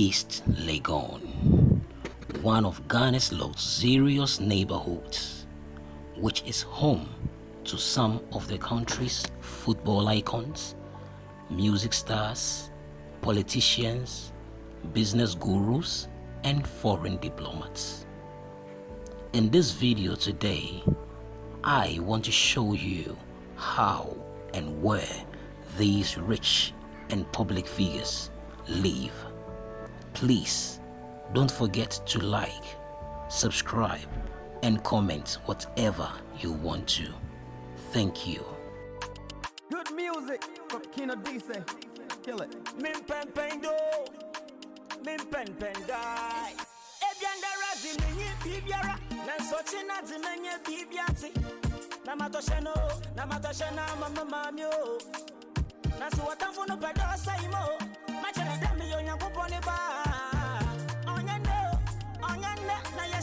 East Legon, one of Ghana's luxurious neighborhoods, which is home to some of the country's football icons, music stars, politicians, business gurus, and foreign diplomats. In this video today, I want to show you how and where these rich and public figures live. Please don't forget to like, subscribe, and comment whatever you want to. Thank you. Good music from Kino DC. Kill it. Min pen pen do, min pen pen die. Ebianda razi menye bibiara, nanso china di menye bibiati. Na matoshe no, na mama mami o. Nanso watamfo no pedo saimo, machere demi yo nyankopon ne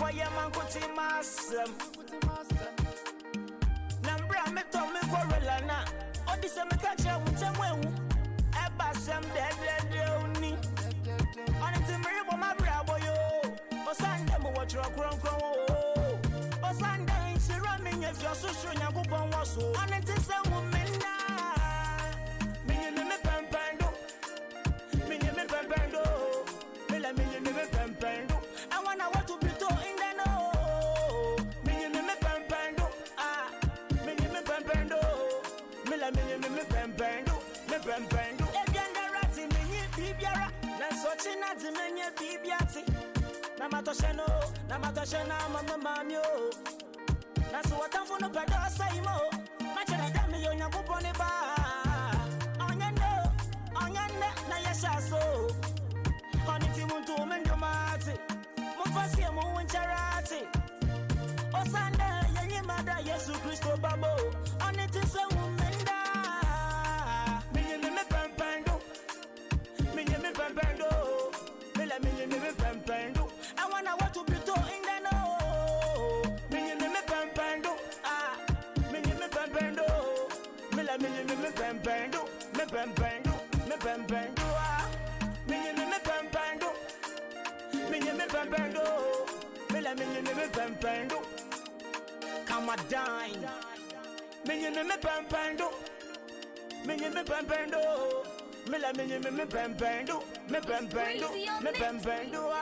boy man kuti masem na mbra me to me go relana odi se me ka che wu tem sem de de de oni oni ti mi ma bra boyo o sande mo kron kron o o sande insira mi nye fi osusu nyankopon wo ti se wu pɛmpɛn do ebianda rati menye bibiara nanso kyi na te menye bibiati na matɔhyɛ no na matɔhyɛ na mama maami o nanso wɔtamfo no pɛ dɛ ɔsɛe ma o makyerɛ dɛ meyɛ onyankopɔn ne o na yɛhyɛ so ɔne ti mu nto me ndwomaate momfa sie mo mela menye me me pɛmpɛn do me pɛmpɛn do me pɛmpɛn do ah menye me me pɛmpɛn do menye me pɛmpɛn do mela menye me me pɛmpɛn do come a dine menye me me pɛmpɛn do menye me pɛmpɛn do mela menye me me pɛmpɛn do me pɛmpɛn do me pɛmpɛn do ah